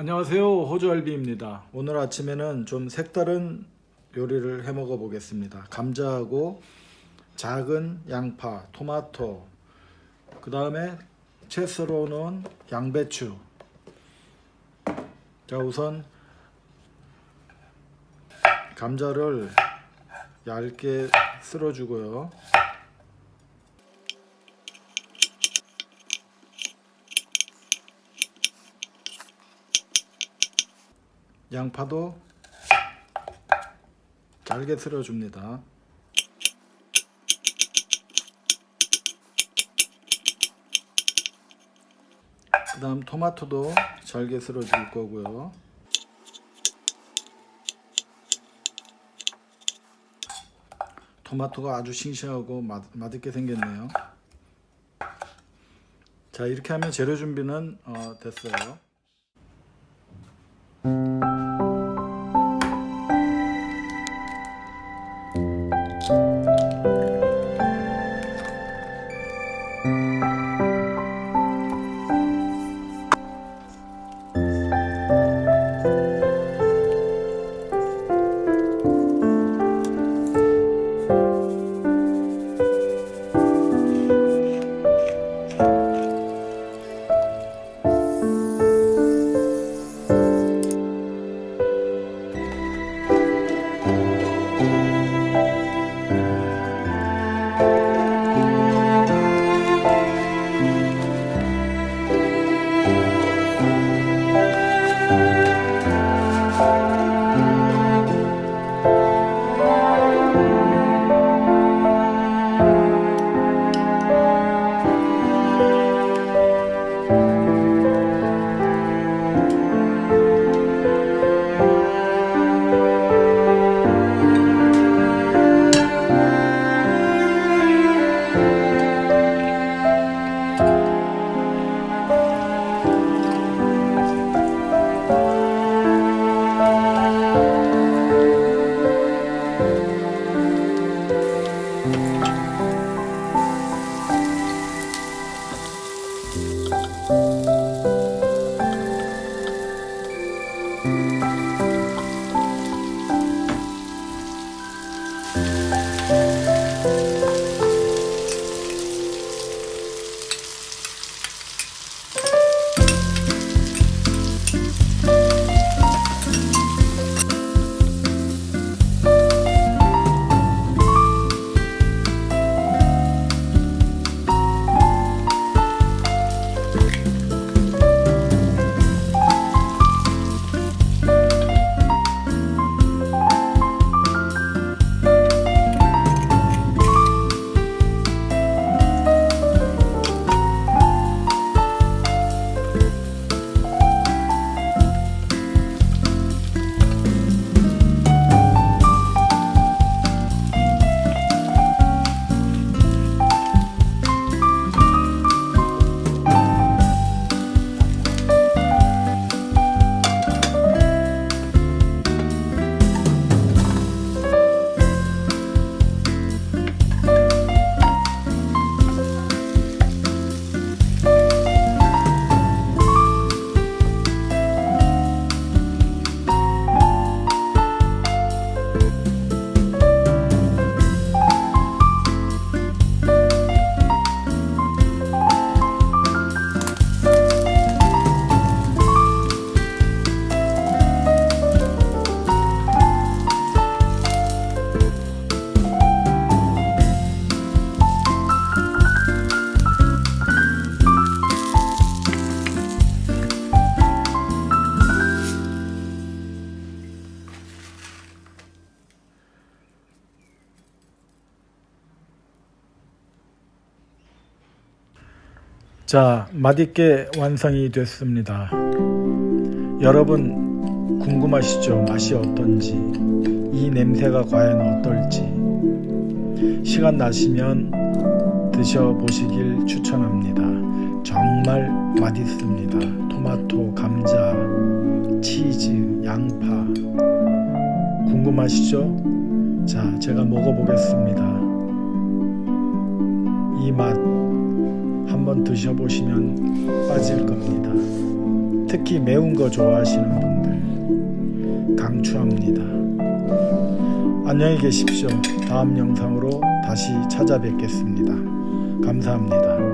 안녕하세요. 호주알비입니다. 오늘 아침에는 좀 색다른 요리를 해 먹어 보겠습니다. 감자하고 작은 양파 토마토 그 다음에 채 썰어 놓은 양배추. 자 우선 감자를 얇게 쓸어 주고요 양파도 잘게 쓸어 줍니다. 그 다음 토마토도 잘게 쓸어 줄 거고요. 토마토가 아주 싱싱하고 맛, 맛있게 생겼네요. 자 이렇게 하면 재료 준비는 어, 됐어요. 자, 맛있게 완성이 됐습니다. 여러분 궁금하시죠? 맛이 어떤지, 이 냄새가 과연 어떨지. 시간 나시면 드셔보시길 추천합니다. 정말 맛있습니다. 토마토, 감자, 치즈, 양파. 궁금하시죠? 자, 제가 먹어보겠습니다. 이맛 한번 드셔보시면 빠질 겁니다. 특히 매운 거 좋아하시는 분들 강추합니다. 안녕히 계십시오. 다음 영상으로 다시 찾아뵙겠습니다. 감사합니다.